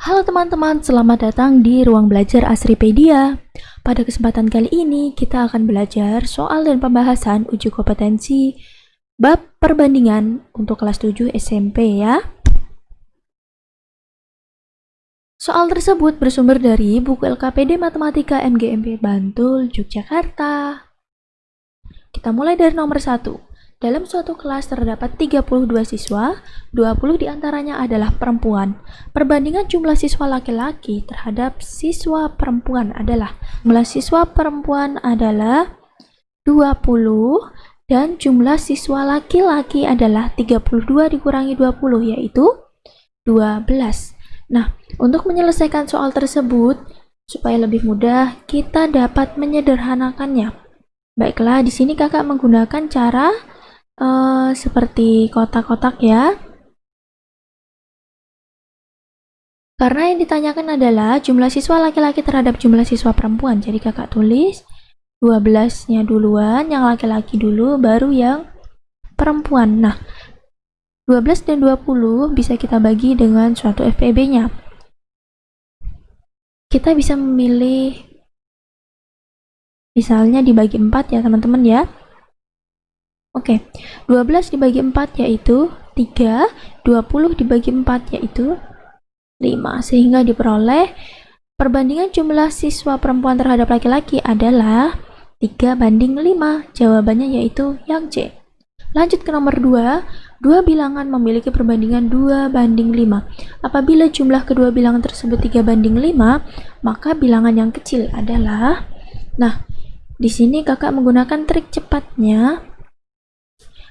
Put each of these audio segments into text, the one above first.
Halo teman-teman, selamat datang di ruang belajar Asripedia. Pada kesempatan kali ini, kita akan belajar soal dan pembahasan uji kompetensi bab perbandingan untuk kelas 7 SMP ya. Soal tersebut bersumber dari buku LKPD Matematika MGMP Bantul, Yogyakarta. Kita mulai dari nomor 1. Dalam suatu kelas terdapat 32 siswa, 20 di antaranya adalah perempuan. Perbandingan jumlah siswa laki-laki terhadap siswa perempuan adalah jumlah siswa perempuan adalah 20 dan jumlah siswa laki-laki adalah 32 dikurangi 20 yaitu 12. Nah, untuk menyelesaikan soal tersebut supaya lebih mudah, kita dapat menyederhanakannya. Baiklah, di sini kakak menggunakan cara uh, seperti kotak-kotak ya. Karena yang ditanyakan adalah jumlah siswa laki-laki terhadap jumlah siswa perempuan. Jadi kakak tulis 12-nya duluan, yang laki-laki dulu, baru yang perempuan. Nah, 12 dan 20 bisa kita bagi dengan suatu FPB-nya. Kita bisa memilih misalnya dibagi 4 ya teman-teman ya. Oke, 12 dibagi 4 yaitu 3, 20 dibagi 4 yaitu 5. Sehingga diperoleh perbandingan jumlah siswa perempuan terhadap laki-laki adalah 3 banding 5. Jawabannya yaitu yang C. Lanjut ke nomor 2. Dua bilangan memiliki perbandingan 2 banding 5. Apabila jumlah kedua bilangan tersebut 3 banding 5, maka bilangan yang kecil adalah Nah, di sini kakak menggunakan trik cepatnya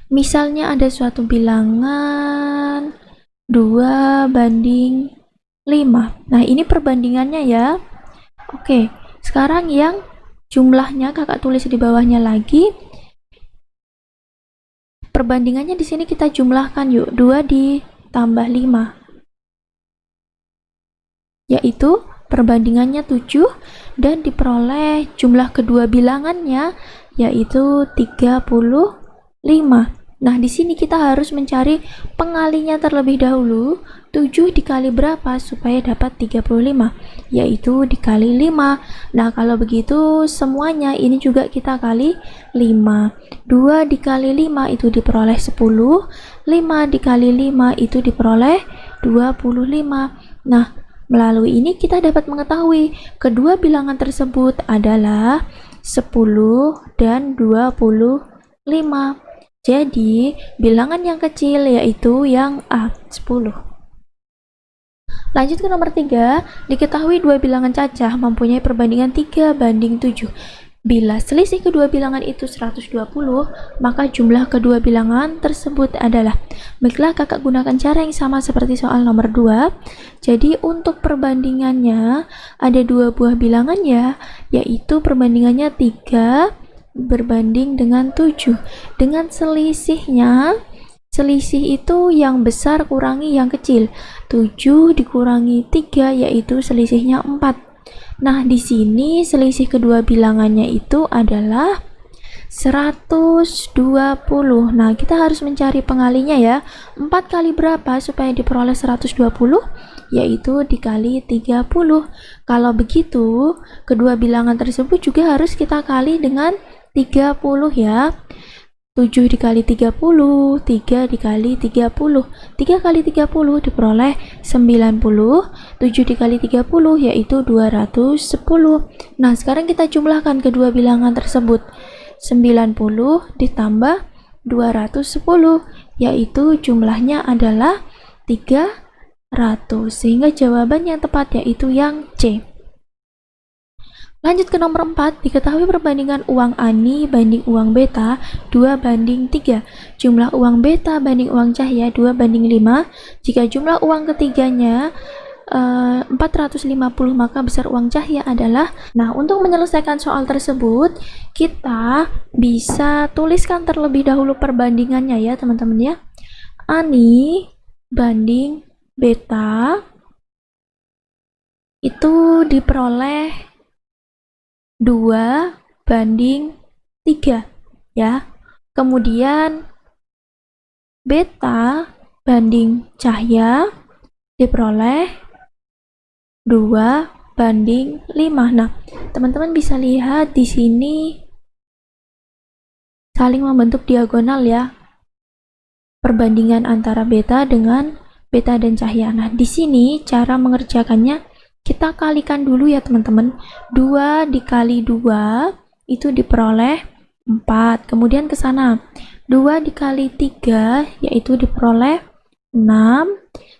Misalnya ada suatu bilangan 2 banding 5. Nah, ini perbandingannya ya. Oke, sekarang yang jumlahnya kakak tulis di bawahnya lagi. Perbandingannya di sini kita jumlahkan yuk. 2 ditambah 5. Yaitu perbandingannya 7 dan diperoleh jumlah kedua bilangannya yaitu 35. Nah, di sini kita harus mencari pengalinya terlebih dahulu. 7 dikali berapa supaya dapat 35? Yaitu dikali 5. Nah, kalau begitu semuanya ini juga kita kali 5. 2 dikali 5 itu diperoleh 10. 5 dikali 5 itu diperoleh 25. Nah, melalui ini kita dapat mengetahui kedua bilangan tersebut adalah 10 dan 25. Jadi, bilangan yang kecil yaitu yang A, 10. Lanjut ke nomor 3, diketahui dua bilangan cacah mempunyai perbandingan 3 banding 7. Bila selisih kedua bilangan itu 120, maka jumlah kedua bilangan tersebut adalah Baiklah, kakak gunakan cara yang sama seperti soal nomor 2. Jadi, untuk perbandingannya ada dua buah bilangan ya, yaitu perbandingannya 3 berbanding dengan 7 dengan selisihnya selisih itu yang besar kurangi yang kecil. 7 dikurangi 3 yaitu selisihnya 4 nah di sini selisih kedua bilangannya itu adalah 120 nah kita harus mencari pengalinya ya. 4 kali berapa supaya diperoleh 120 yaitu dikali 30 kalau begitu kedua bilangan tersebut juga harus kita kali dengan 30 ya. 7 dikali 30 3 dikali 30 3 kali 30 diperoleh 90 7 dikali 30 yaitu 210 nah sekarang kita jumlahkan kedua bilangan tersebut. 90 ditambah 210 yaitu jumlahnya adalah 300 sehingga jawaban yang tepat yaitu yang C Lanjut ke nomor 4, diketahui perbandingan uang Ani banding uang beta 2 banding 3. Jumlah uang beta banding uang cahaya 2 banding 5. Jika jumlah uang ketiganya uh, eh, 450 maka besar uang cahaya adalah Nah, untuk menyelesaikan soal tersebut, kita bisa tuliskan terlebih dahulu perbandingannya ya, teman-teman ya. Ani banding beta itu diperoleh 2 banding 3 ya. Kemudian beta banding cahaya diperoleh 2 banding 5. Nah, teman-teman bisa lihat di sini saling membentuk diagonal ya. Perbandingan antara beta dengan beta dan cahaya. Nah, di sini cara mengerjakannya kita kalikan dulu ya teman-teman. 2 dikali 2 itu diperoleh 4. Kemudian ke sana. 2 dikali 3 yaitu diperoleh 6.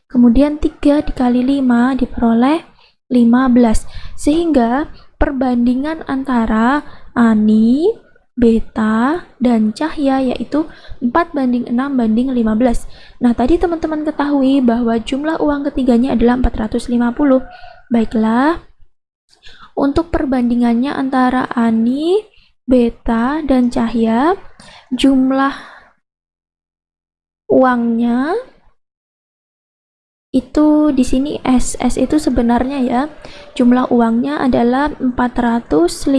Kemudian 3 dikali 5 diperoleh 15. Sehingga perbandingan antara Ani, beta, dan cahaya yaitu 4 banding 6 banding 15. Nah, tadi teman-teman ketahui bahwa jumlah uang ketiganya adalah 450. Baiklah, untuk perbandingannya antara Ani, beta, dan cahaya, jumlah uangnya itu di sini S. S itu sebenarnya ya, jumlah uangnya adalah 450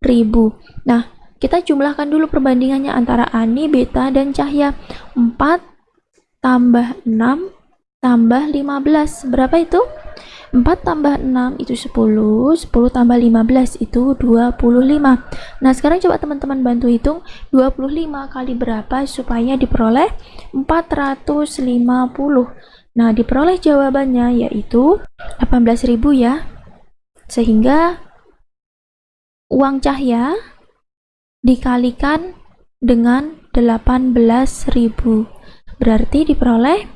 ribu. Nah, kita jumlahkan dulu perbandingannya antara Ani, Beta, dan Cahya. 4 tambah 6 tambah 15. Berapa itu? 4 tambah 6 itu 10, 10 tambah 15 itu 25. Nah, sekarang coba teman-teman bantu hitung 25 kali berapa supaya diperoleh 450. Nah, diperoleh jawabannya yaitu 18.000 ya. Sehingga uang cahaya dikalikan dengan 18.000 berarti diperoleh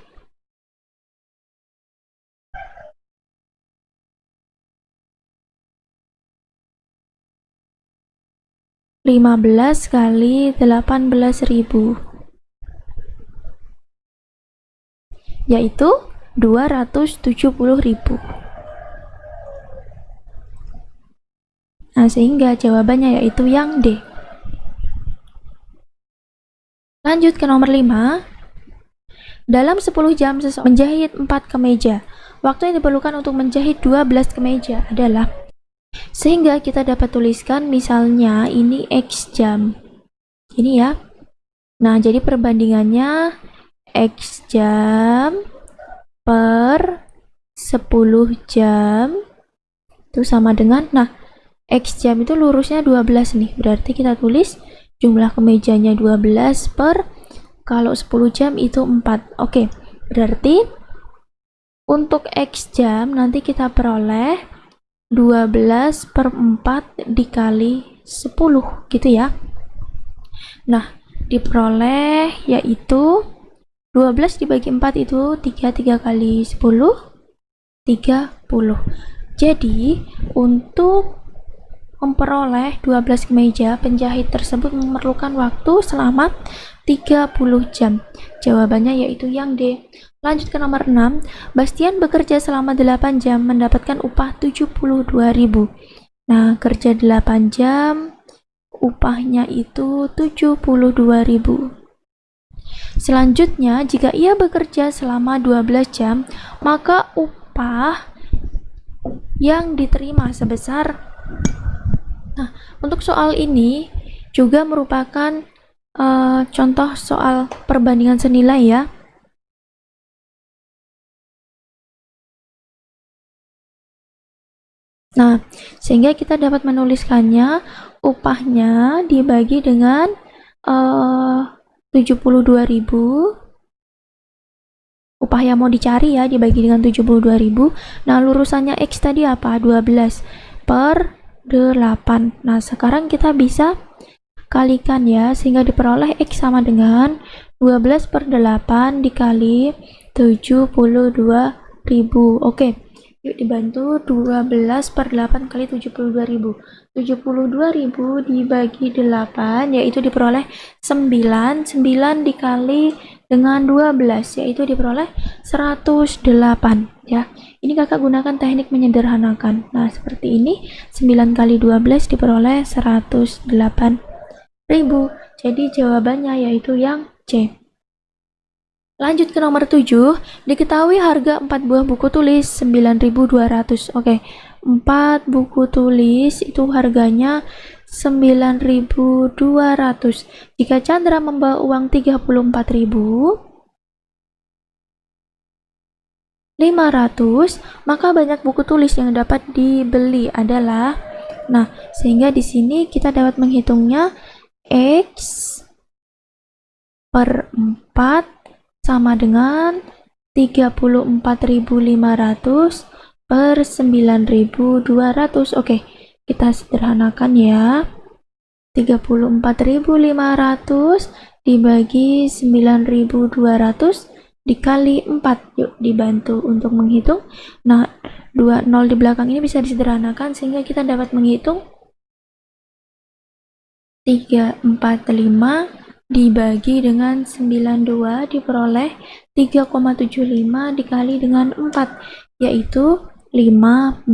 lima belas kali delapan belas ribu yaitu dua ratus tujuh puluh ribu Nah, sehingga jawabannya yaitu yang D. Lanjut ke nomor 5. Dalam 10 jam menjahit 4 kemeja. Waktu yang diperlukan untuk menjahit 12 kemeja adalah sehingga kita dapat tuliskan misalnya ini X jam. Ini ya. Nah, jadi perbandingannya X jam per 10 jam itu sama dengan nah X jam itu lurusnya 12 nih berarti kita tulis jumlah kemejanya 12 per kalau 10 jam itu 4 oke berarti untuk X jam nanti kita peroleh 12 per 4 dikali 10 gitu ya nah diperoleh yaitu 12 dibagi 4 itu 3 3 kali 10 30 jadi untuk memperoleh 12 kemeja, penjahit tersebut memerlukan waktu selama 30 jam. Jawabannya yaitu yang D. Lanjut ke nomor 6. Bastian bekerja selama 8 jam mendapatkan upah 72.000. Nah, kerja 8 jam upahnya itu 72.000. Selanjutnya, jika ia bekerja selama 12 jam, maka upah yang diterima sebesar Nah, untuk soal ini juga merupakan uh, contoh soal perbandingan senilai ya. Nah, sehingga kita dapat menuliskannya upahnya dibagi dengan uh, 72.000 upah yang mau dicari ya dibagi dengan 72.000 nah lurusannya X tadi apa? 12 per 8 nah sekarang kita bisa kalikan ya sehingga diperoleh X sama dengan 12 per 8 dikali 72.000 oke yuk dibantu 12 per 8 kali 72.000 72.000 dibagi 8 yaitu diperoleh 9 9 dikali dengan 12 yaitu diperoleh 108 ya. Ini kakak gunakan teknik menyederhanakan. Nah seperti ini. 9 kali 12 diperoleh 108 ribu. Jadi jawabannya yaitu yang C lanjut ke nomor 7 diketahui harga 4 buah buku tulis 9200 oke 4 buku tulis itu harganya 9.200 jika Chandra membawa uang 34.000 500, maka banyak buku tulis yang dapat dibeli adalah Nah, sehingga di sini kita dapat menghitungnya X per 4 sama dengan 34.500 per 9.200. Oke, kita sederhanakan ya. 34.500 dibagi 9.200 dikali 4. Yuk dibantu untuk menghitung. Nah, 2 0 di belakang ini bisa disederhanakan sehingga kita dapat menghitung 345 dibagi dengan 92 diperoleh 3,75 dikali dengan 4 yaitu 15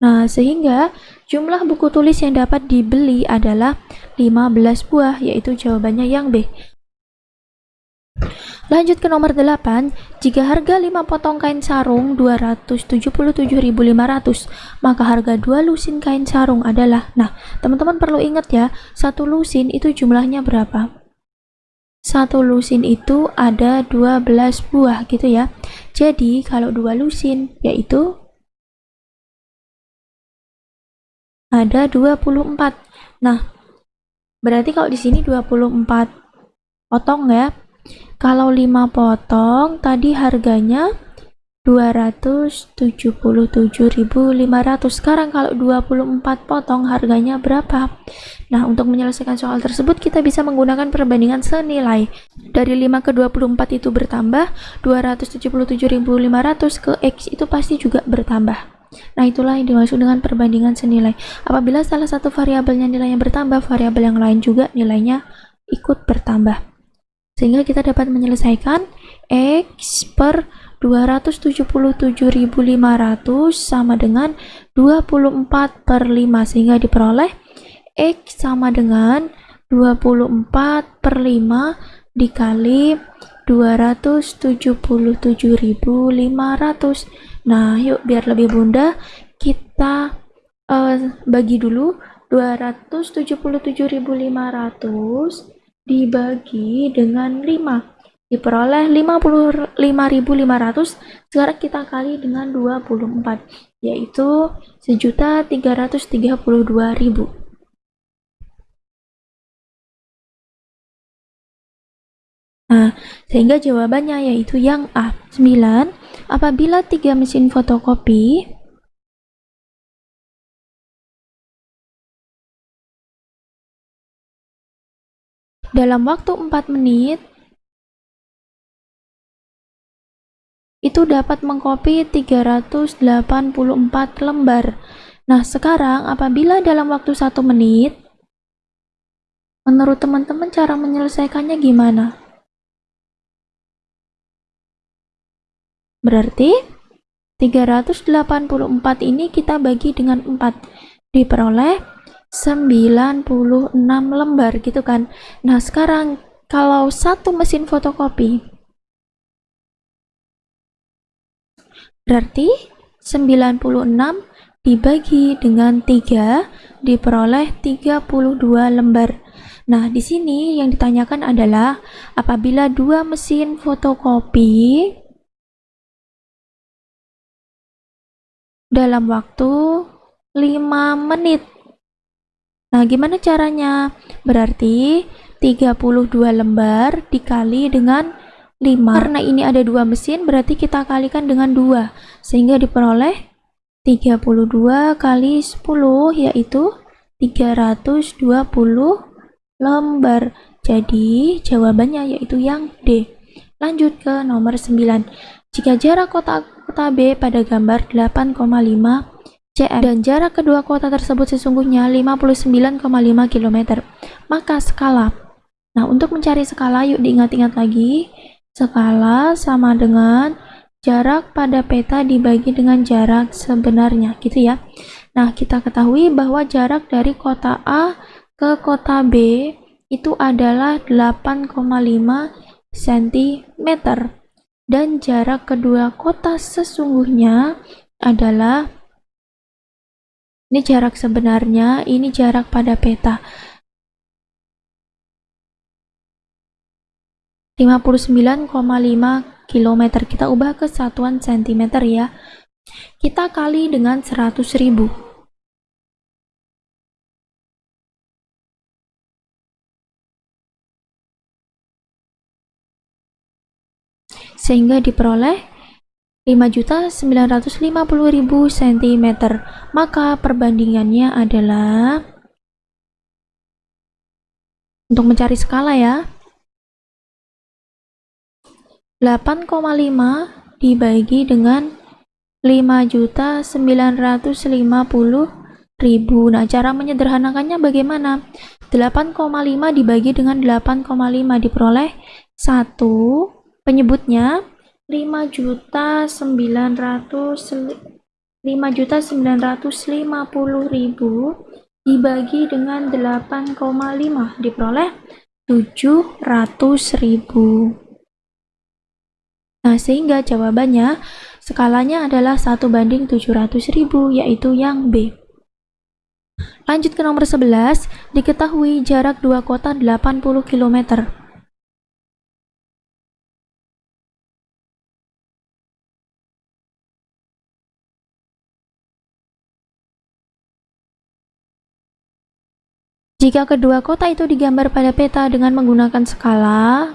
Nah, sehingga jumlah buku tulis yang dapat dibeli adalah 15 buah, yaitu jawabannya yang B. Lanjut ke nomor 8, jika harga 5 potong kain sarung 277.500, maka harga 2 lusin kain sarung adalah, nah teman-teman perlu ingat ya, satu lusin itu jumlahnya berapa? Satu lusin itu ada 12 buah gitu ya. Jadi kalau 2 lusin yaitu ada 24. Nah, berarti kalau di sini 24 potong ya kalau 5 potong tadi harganya 277.500. Sekarang kalau 24 potong harganya berapa? Nah, untuk menyelesaikan soal tersebut kita bisa menggunakan perbandingan senilai. Dari 5 ke 24 itu bertambah, 277.500 ke X itu pasti juga bertambah. Nah, itulah yang dimaksud dengan perbandingan senilai. Apabila salah satu variabelnya nilainya bertambah, variabel yang lain juga nilainya ikut bertambah sehingga kita dapat menyelesaikan X per 277.500 sama dengan 24 per 5 sehingga diperoleh X sama dengan 24 per 5 dikali 277.500 nah yuk biar lebih mudah kita uh, bagi dulu 277.500 dibagi dengan 5 diperoleh 55.500 sekarang kita kali dengan 24 yaitu sejuta 332.000 Nah, sehingga jawabannya yaitu yang A. 9. Apabila tiga mesin fotokopi dalam waktu 4 menit itu dapat mengcopy 384 lembar. Nah, sekarang apabila dalam waktu 1 menit, menurut teman-teman cara menyelesaikannya gimana? Berarti 384 ini kita bagi dengan 4. Diperoleh 96 lembar gitu kan. Nah sekarang kalau satu mesin fotokopi berarti 96 dibagi dengan 3 diperoleh 32 lembar. Nah, di sini yang ditanyakan adalah apabila dua mesin fotokopi dalam waktu 5 menit Nah, gimana caranya? Berarti 32 lembar dikali dengan 5. Karena ini ada dua mesin, berarti kita kalikan dengan 2. Sehingga diperoleh 32 kali 10, yaitu 320 lembar. Jadi, jawabannya yaitu yang D. Lanjut ke nomor 9. Jika jarak kotak kota B pada gambar 8,5 cm dan jarak kedua kota tersebut sesungguhnya 59,5 km. Maka skala. Nah, untuk mencari skala yuk diingat-ingat lagi. Skala sama dengan jarak pada peta dibagi dengan jarak sebenarnya, gitu ya. Nah, kita ketahui bahwa jarak dari kota A ke kota B itu adalah 8,5 cm dan jarak kedua kota sesungguhnya adalah ini jarak sebenarnya, ini jarak pada peta. 59,5 km kita ubah ke satuan cm ya. Kita kali dengan 100.000 sehingga diperoleh 5.950.000 cm maka perbandingannya adalah untuk mencari skala ya. 8,5 dibagi dengan 5.950.000 nah cara menyederhanakannya bagaimana? 8,5 dibagi dengan 8,5 diperoleh 1 penyebutnya 5 juta 900 5 juta 950 ribu dibagi dengan 8,5 diperoleh 700 ribu. Nah sehingga jawabannya skalanya adalah 1 banding 700 ribu yaitu yang B. Lanjut ke nomor 11 diketahui jarak dua kota 80 km Jika kedua kota itu digambar pada peta dengan menggunakan skala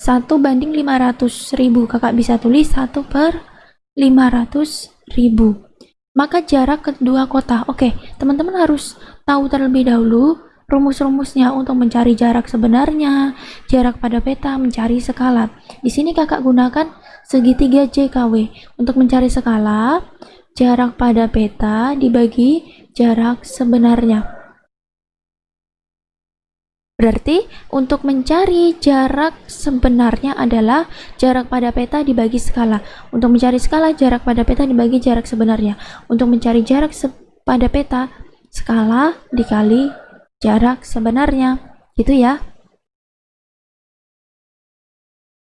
1 banding 500 ribu, kakak bisa tulis 1 per 500 ribu. Maka jarak kedua kota, oke, teman-teman harus tahu terlebih dahulu rumus-rumusnya untuk mencari jarak sebenarnya, jarak pada peta, mencari skala. Di sini kakak gunakan segitiga JKW. Untuk mencari skala, jarak pada peta dibagi jarak sebenarnya. Berarti untuk mencari jarak sebenarnya adalah jarak pada peta dibagi skala. Untuk mencari skala jarak pada peta dibagi jarak sebenarnya. Untuk mencari jarak pada peta skala dikali jarak sebenarnya. Gitu ya.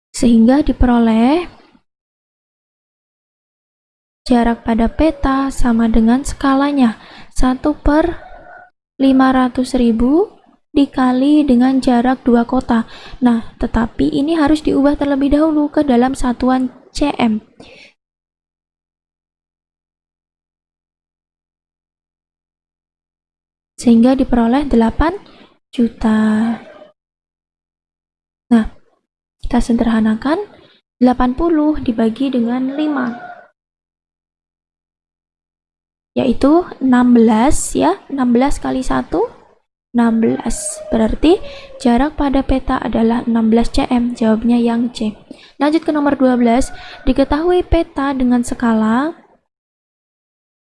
Sehingga diperoleh jarak pada peta sama dengan skalanya 1 per 500.000 dikali dengan jarak dua kota. Nah tetapi ini harus diubah terlebih dahulu ke dalam satuan cm sehingga diperoleh 8 juta. Nah kita sederhanakan 80 dibagi dengan 5 yaitu 16 ya 16 kali 1 16 berarti jarak pada peta adalah 16 cm jawabnya yang C lanjut ke nomor 12 diketahui peta dengan skala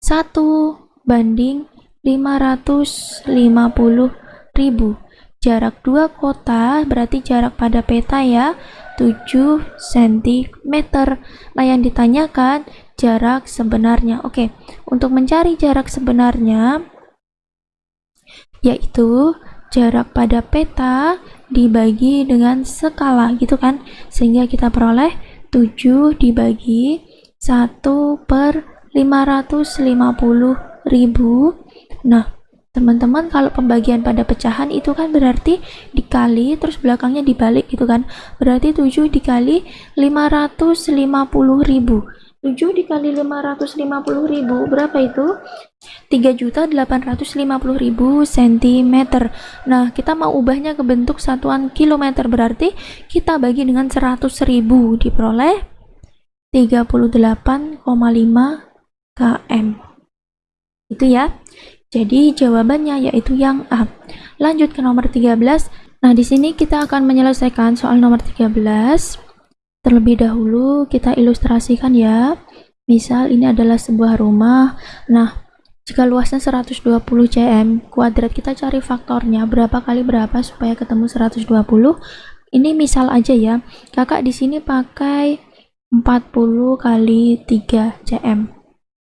1 banding 550 ribu. Jarak dua kota berarti jarak pada peta ya 7 cm nah yang ditanyakan jarak sebenarnya. Oke, untuk mencari jarak sebenarnya yaitu jarak pada peta dibagi dengan skala gitu kan? Sehingga kita peroleh 7 dibagi 1 per 550 ribu. Nah teman-teman kalau pembagian pada pecahan itu kan berarti dikali terus belakangnya dibalik gitu kan? Berarti 7 dikali 550 ribu 7 dikali 550 ribu berapa itu? 3.850.000 cm nah kita mau ubahnya ke bentuk satuan kilometer berarti kita bagi dengan 100.000 diperoleh 38,5 km itu ya. Jadi jawabannya yaitu yang A. Lanjut ke nomor 13 nah di sini kita akan menyelesaikan soal nomor 13 Terlebih dahulu kita ilustrasikan ya. Misal ini adalah sebuah rumah. Nah, jika luasnya 120 cm kuadrat kita cari faktornya berapa kali berapa supaya ketemu 120. Ini misal aja ya. Kakak di sini pakai 40 kali 3 cm.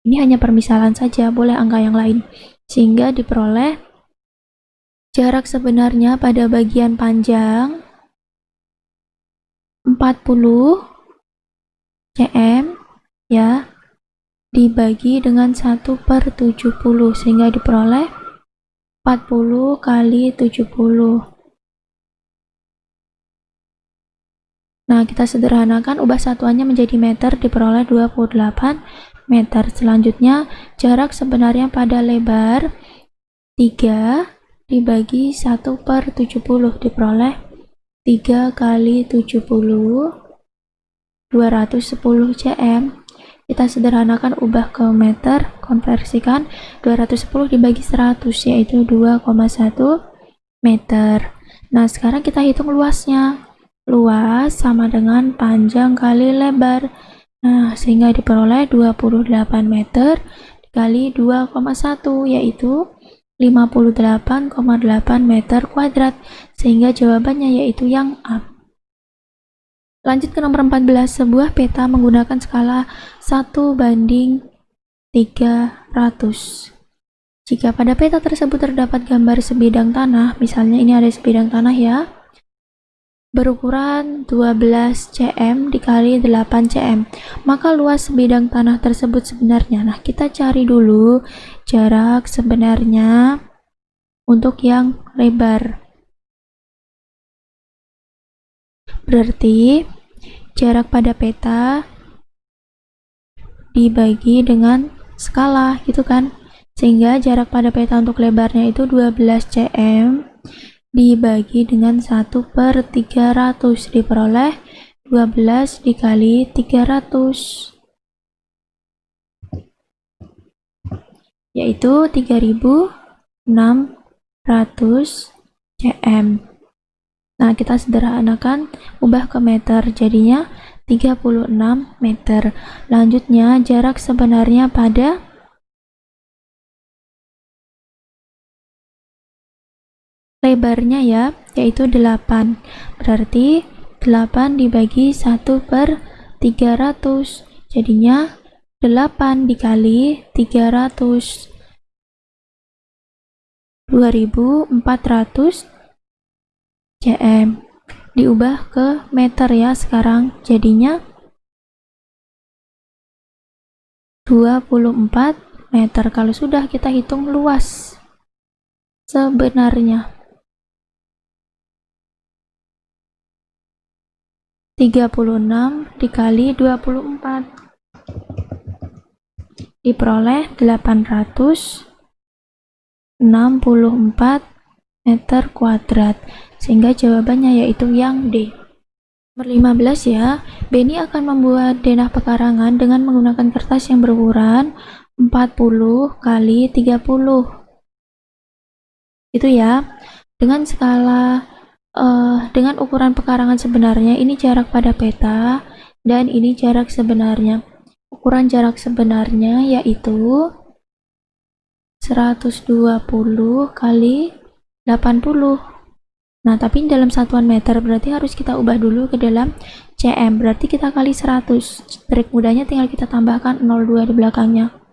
Ini hanya permisalan saja, boleh angka yang lain. Sehingga diperoleh jarak sebenarnya pada bagian panjang 40 cm ya dibagi dengan 1 per 70 sehingga diperoleh 40 kali 70 Nah, kita sederhanakan ubah satuannya menjadi meter diperoleh 28 meter. Selanjutnya, jarak sebenarnya pada lebar 3 dibagi 1 per 70 diperoleh 3 kali 70 210 cm. Kita sederhanakan ubah ke meter konversikan 210 dibagi 100 yaitu 2,1 meter. Nah sekarang kita hitung luasnya. Luas sama dengan panjang kali lebar. Nah sehingga diperoleh 28 meter dikali 2,1 yaitu 58,8 meter kuadrat sehingga jawabannya yaitu yang A. Lanjut ke nomor 14 sebuah peta menggunakan skala 1 banding 300 jika pada peta tersebut terdapat gambar sebidang tanah misalnya ini ada sebidang tanah ya berukuran 12 cm dikali 8 cm maka luas sebidang tanah tersebut sebenarnya. Nah kita cari dulu jarak sebenarnya untuk yang lebar berarti jarak pada peta dibagi dengan skala gitu kan? Sehingga jarak pada peta untuk lebarnya itu 12 cm dibagi dengan 1 per 300 diperoleh 12 dikali 300 yaitu 3600 cm nah kita sederhanakan ubah ke meter jadinya 36 meter. Lanjutnya jarak sebenarnya pada lebarnya ya yaitu 8 berarti 8 dibagi 1 per 300 jadinya 8 dikali 300 2400 cm diubah ke meter ya sekarang jadinya 24 meter. Kalau sudah kita hitung luas sebenarnya. 36 dikali 24 diperoleh 864 meter kuadrat sehingga jawabannya yaitu yang D. Nomor 15 ya Benny akan membuat denah pekarangan dengan menggunakan kertas yang berukuran 40 kali 30 itu ya dengan skala uh, dengan ukuran pekarangan sebenarnya ini jarak pada peta dan ini jarak sebenarnya. Ukuran jarak sebenarnya yaitu 120 kali 80 nah tapi dalam satuan meter berarti harus kita ubah dulu ke dalam cm berarti kita kali 100 trik mudahnya tinggal kita tambahkan 02 di belakangnya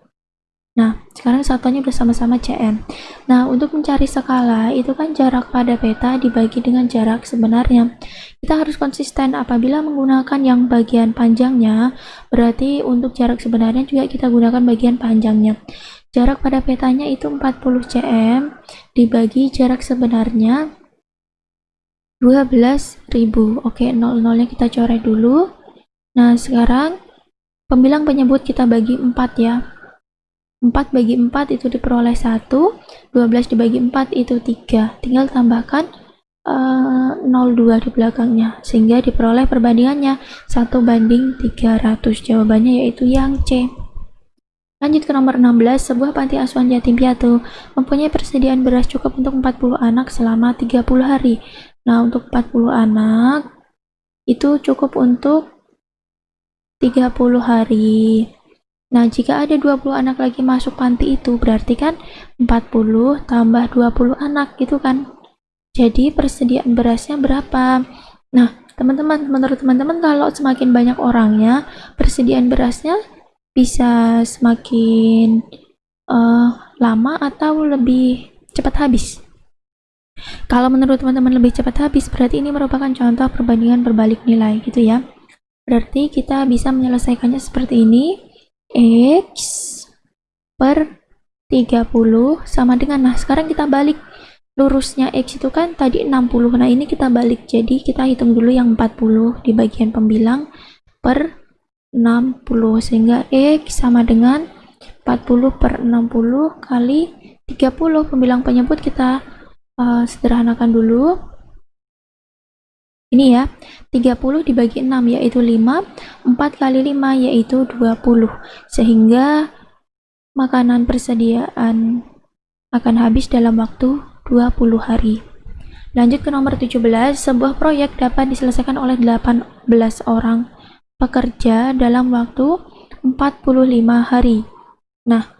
Nah, sekarang satuannya bersama-sama CM. Nah, untuk mencari skala, itu kan jarak pada peta dibagi dengan jarak sebenarnya. Kita harus konsisten apabila menggunakan yang bagian panjangnya, berarti untuk jarak sebenarnya juga kita gunakan bagian panjangnya. Jarak pada petanya itu 40 cm dibagi jarak sebenarnya 12.000. Oke, 00-nya kita coret dulu. Nah, sekarang pembilang penyebut kita bagi 4 ya 4 bagi 4 itu diperoleh 1 12 dibagi 4 itu 3 tinggal tambahkan uh, eh, 02 di belakangnya sehingga diperoleh perbandingannya 1 banding 300 jawabannya yaitu yang C lanjut ke nomor 16 sebuah panti asuhan yatim piatu mempunyai persediaan beras cukup untuk 40 anak selama 30 hari nah untuk 40 anak itu cukup untuk 30 hari Nah, jika ada 20 anak lagi masuk panti itu, berarti kan 40 tambah 20 anak gitu kan. Jadi persediaan berasnya berapa? Nah, teman-teman, menurut teman-teman kalau semakin banyak orangnya, persediaan berasnya bisa semakin uh, lama atau lebih cepat habis. Kalau menurut teman-teman lebih cepat habis, berarti ini merupakan contoh perbandingan berbalik nilai gitu ya. Berarti kita bisa menyelesaikannya seperti ini X per 30 sama dengan nah sekarang kita balik lurusnya X itu kan tadi 60 nah ini kita balik jadi kita hitung dulu yang 40 di bagian pembilang per 60 sehingga X sama dengan 40 per 60 kali 30 pembilang penyebut kita uh, sederhanakan dulu. Ini ya 30 dibagi 6 yaitu 5 4 kali 5 yaitu 20 sehingga makanan persediaan akan habis dalam waktu 20 hari. Lanjut ke nomor 17, sebuah proyek dapat diselesaikan oleh 18 orang pekerja dalam waktu 45 hari. Nah,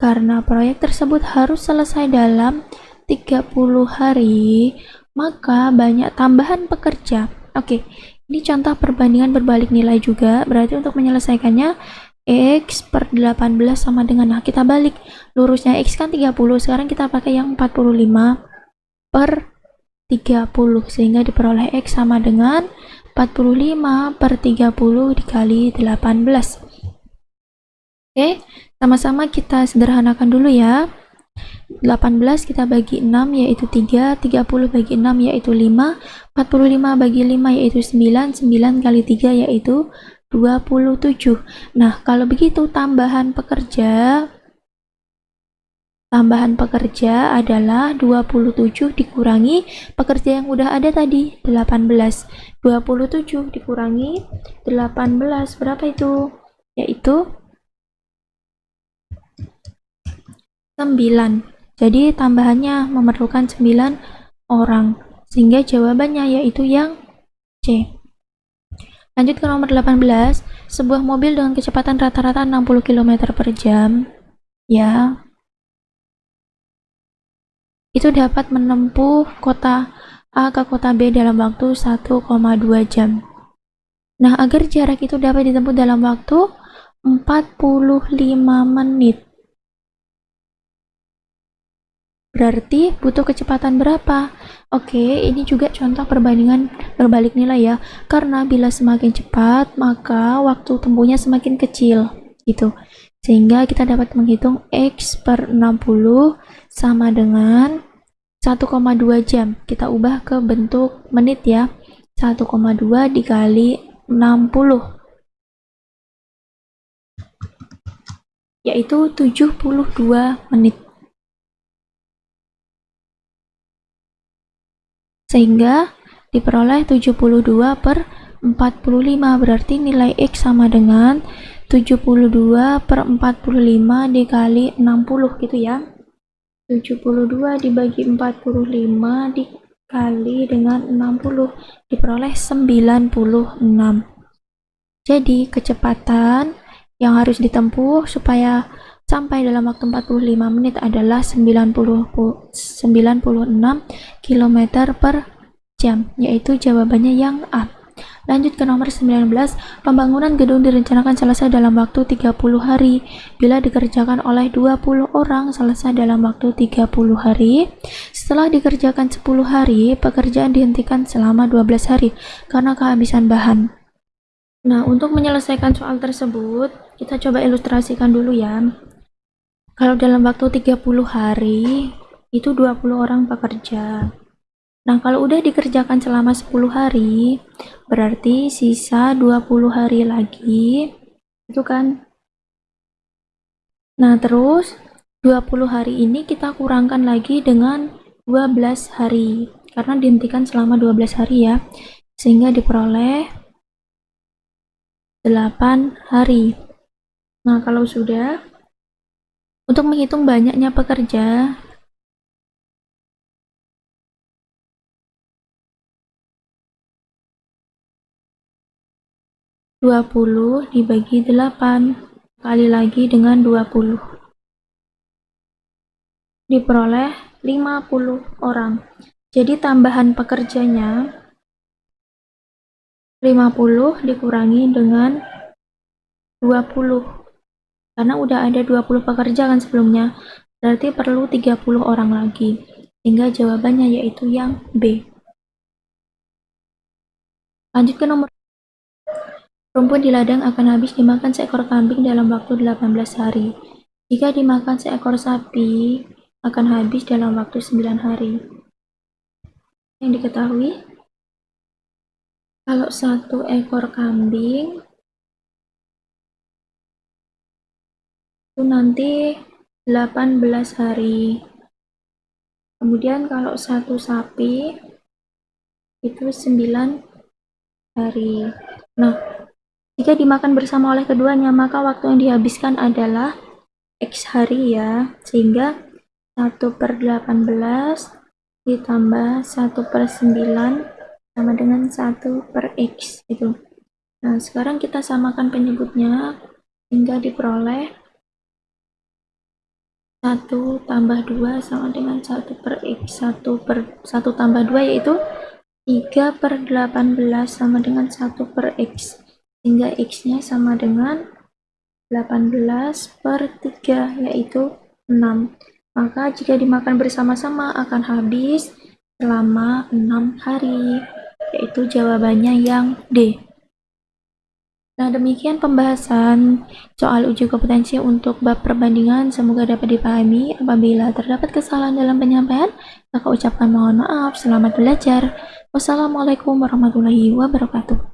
karena proyek tersebut harus selesai dalam 30 hari, maka banyak tambahan pekerja. Oke, ini contoh perbandingan berbalik nilai juga, berarti untuk menyelesaikannya X per 18 sama dengan nah kita balik lurusnya X kan 30 sekarang kita pakai yang 45 per 30 sehingga diperoleh X sama dengan 45 per 30 dikali 18 oke sama-sama kita sederhanakan dulu ya. 18 kita bagi 6 yaitu 3 30 bagi 6 yaitu 5 45 bagi 5 yaitu 9 9 kali 3 yaitu 27. Nah, kalau begitu tambahan pekerja tambahan pekerja adalah 27 dikurangi pekerja yang udah ada tadi 18 27 dikurangi 18 berapa itu? Yaitu 9 jadi tambahannya memerlukan 9 orang sehingga jawabannya yaitu yang C. Lanjut ke nomor 18, sebuah mobil dengan kecepatan rata-rata 60 km per jam, ya, itu dapat menempuh kota A ke kota B dalam waktu 1,2 jam. Nah, agar jarak itu dapat ditempuh dalam waktu 45 menit. Berarti butuh kecepatan berapa? Oke, ini juga contoh perbandingan berbalik nilai ya. Karena bila semakin cepat, maka waktu tempuhnya semakin kecil. Gitu. Sehingga kita dapat menghitung X per 60 sama dengan 1,2 jam. Kita ubah ke bentuk menit ya. 1,2 dikali 60. Yaitu 72 menit. sehingga diperoleh 72 per 45 berarti nilai X sama dengan 72 per 45 dikali 60 gitu ya 72 dibagi 45 dikali dengan 60 diperoleh 96 jadi kecepatan yang harus ditempuh supaya sampai dalam waktu 45 menit adalah 90, 96 km per jam, yaitu jawabannya yang A. Lanjut ke nomor 19, pembangunan gedung direncanakan selesai dalam waktu 30 hari. Bila dikerjakan oleh 20 orang, selesai dalam waktu 30 hari. Setelah dikerjakan 10 hari, pekerjaan dihentikan selama 12 hari karena kehabisan bahan. Nah, untuk menyelesaikan soal tersebut, kita coba ilustrasikan dulu ya. Kalau dalam waktu 30 hari, itu 20 orang pekerja. Nah, kalau udah dikerjakan selama 10 hari, berarti sisa 20 hari lagi. Itu kan. Nah, terus 20 hari ini kita kurangkan lagi dengan 12 hari. Karena dihentikan selama 12 hari ya. Sehingga diperoleh 8 hari. Nah, kalau sudah untuk menghitung banyaknya pekerja, dua puluh dibagi delapan kali lagi dengan dua puluh diperoleh lima puluh orang. Jadi tambahan pekerjanya lima puluh dikurangi dengan dua puluh karena udah ada 20 pekerja kan sebelumnya, berarti perlu 30 orang lagi. Sehingga jawabannya yaitu yang B. Lanjut ke nomor Rumput di ladang akan habis dimakan seekor kambing dalam waktu 18 hari. Jika dimakan seekor sapi, akan habis dalam waktu 9 hari. Yang diketahui, kalau satu ekor kambing itu nanti 18 hari. Kemudian kalau satu sapi itu 9 hari. Nah, jika dimakan bersama oleh keduanya, maka waktu yang dihabiskan adalah X hari ya, sehingga 1 per 18 ditambah 1 per 9 sama dengan 1 per X itu. Nah, sekarang kita samakan penyebutnya hingga diperoleh 1 tambah 2 sama dengan 1 per X. 1 per 1 tambah 2 yaitu 3 per 18 sama dengan 1 per X. Sehingga X-nya sama dengan 18 per 3 yaitu 6. Maka jika dimakan bersama-sama akan habis selama 6 hari yaitu jawabannya yang D. Nah, demikian pembahasan soal uji kompetensi untuk bab perbandingan. Semoga dapat dipahami. Apabila terdapat kesalahan dalam penyampaian, maka ucapkan mohon maaf. Selamat belajar. Wassalamualaikum warahmatullahi wabarakatuh.